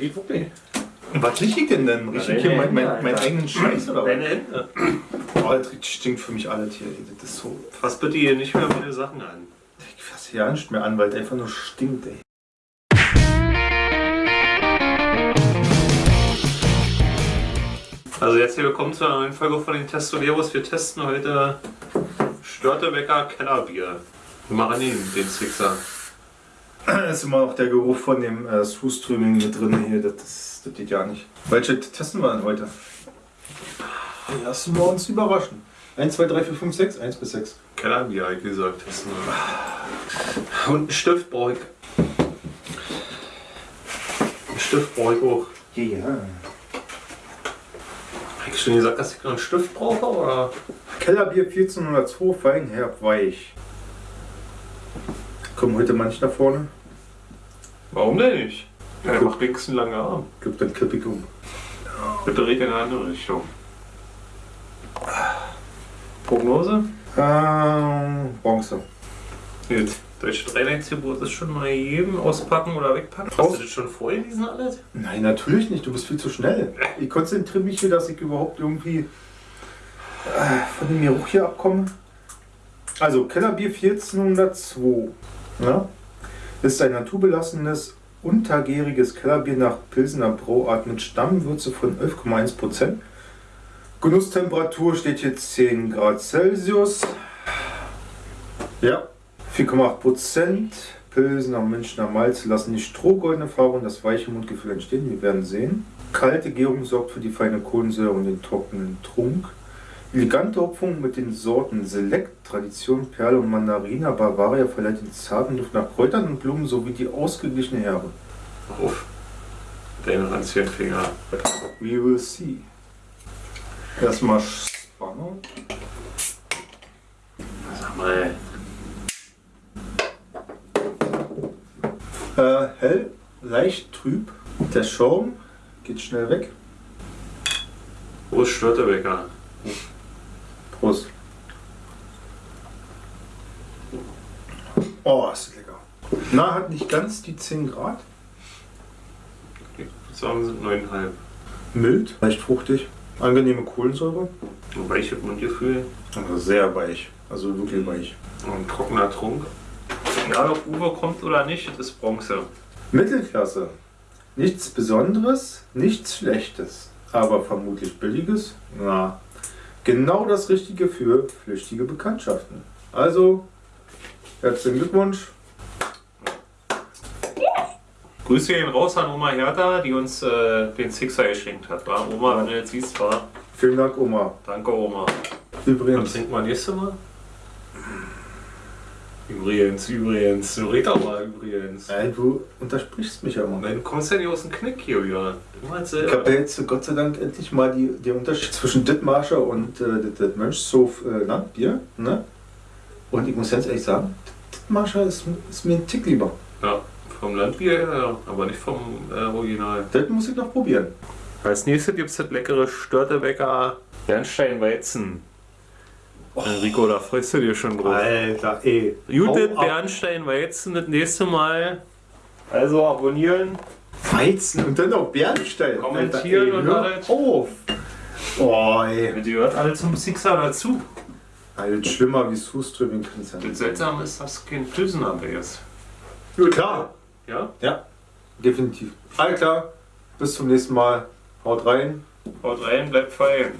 geht wirklich. Was riech ich denn denn? Riech ich hier meinen mein, mein eigenen Scheiß oder was? Deine Hände. Oh, das stinkt für mich alles hier. Das ist so. Fass bitte hier nicht mehr meine Sachen an. Ich fasse hier nicht mehr an, weil es einfach nur stinkt, ey. Also jetzt hier willkommen zu einer neuen Folge von den Testoleros. Wir testen heute Störtebecker Kellerbier. Wir machen ihn, den Sixer. Da ist immer noch der Geruch von dem äh, Suströming mit drin hier. Das, ist- das geht ja nicht. Welche testen wir denn heute? Lassen wir uns überraschen. 1, 2, 3, 4, 5, 6. 1 bis 6. Kellerbier, wie gesagt, testen wir. Und einen Stift brauche ich. Einen Stift brauche ich auch. Ja. Habe ich schon gesagt, dass ich noch einen Stift brauche? Oder? Kellerbier 1402, fein, herb, weich. Kommen heute manche nach vorne. Warum denn nicht? Ja, der macht wenigstens einen langen Arm. Gibt dann kipp ich um. Bitte red in eine andere Richtung. Prognose? Ähm, Bronze. Gut. Deutsche Dreileinsgebot ist schon mal jedem auspacken oder wegpacken. Hast du das schon vorgelesen alles? Nein, natürlich nicht. Du bist viel zu schnell. Ich konzentriere mich hier, dass ich überhaupt irgendwie äh, von dem Geruch hier abkomme. Also, Kellerbier 1402 ja, ist ein naturbelassenes, untergäriges Kellerbier nach Pilsener Brauart mit Stammwürze von 11,1%. Genusstemperatur steht hier 10 Grad Celsius. Ja, 4,8%. Pilsener Münchner Malz lassen die strohgoldene Farbe und das weiche Mundgefühl entstehen. Wir werden sehen. Kalte Gärung sorgt für die feine Kohlensäure und den trockenen Trunk. Elegante Hopfung mit den Sorten Select, Tradition, Perle und Mandarina Bavaria verleiht den zarten Duft nach Kräutern und Blumen sowie die ausgeglichene Herbe. Auf. Deine ranzigen Finger. We will see. Erstmal Spannung. Sag mal. Äh, hell, leicht trüb. Der Schaum geht schnell weg. Wo ist Störtebecker? Prost. Oh, ist lecker. Na, hat nicht ganz die 10 Grad. Ich würde sagen, sind 9,5. Mild, leicht fruchtig. Angenehme Kohlensäure. Weiches Mundgefühl. Aber sehr weich. Also wirklich weich. Und ein trockener Trunk. Egal ob Uwe kommt oder nicht, das ist Bronze. Mittelklasse. Nichts Besonderes, nichts Schlechtes. Aber vermutlich Billiges? Na, genau das Richtige für flüchtige Bekanntschaften. Also, herzlichen Glückwunsch. Grüße gehen raus an Oma Hertha, die uns äh, den Sixer geschenkt hat. War Oma, wenn du jetzt siehst, war. Vielen Dank, Oma. Danke, Oma. Was Übrigens, trinken wir nächstes Mal? Übrigens, übrigens. Du red doch mal übrigens. Nein, du untersprichst mich ja immer. Kommst du ja nicht aus dem Knick hier wieder. Immer Ich habe jetzt Gott sei Dank endlich mal die, den Unterschied zwischen Dittmarscher und äh, das- Mönchshof äh, Landbier. Ne? Und ich muss ganz ehrlich sagen, Dittmarscher ist, ist mir ein Tick lieber. Ja, vom Landbier her, ja, aber nicht vom äh, Original. Das muss ich noch probieren. Als nächstes gibt es das leckere Störtebecker Bernsteinweizen. Enrico, da freust du dich schon drauf. Alter, ey. Judith Hau ab. Bernsteinweizen das nächste Mal. Also abonnieren. Weizen und dann auch Bernstein. Kommentieren Alter, ey, und alles. auf. Oh, ey. Die gehört alle zum Sixer dazu. Alles schlimmer wie Suströming kann es ja Das. Seltsame ist, dass kein Pilsener mehr ist. Klar. Ja? Ja, definitiv. Alles klar. Bis zum nächsten Mal. Haut rein. Haut rein, bleibt fein.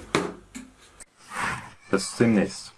Bis demnächst.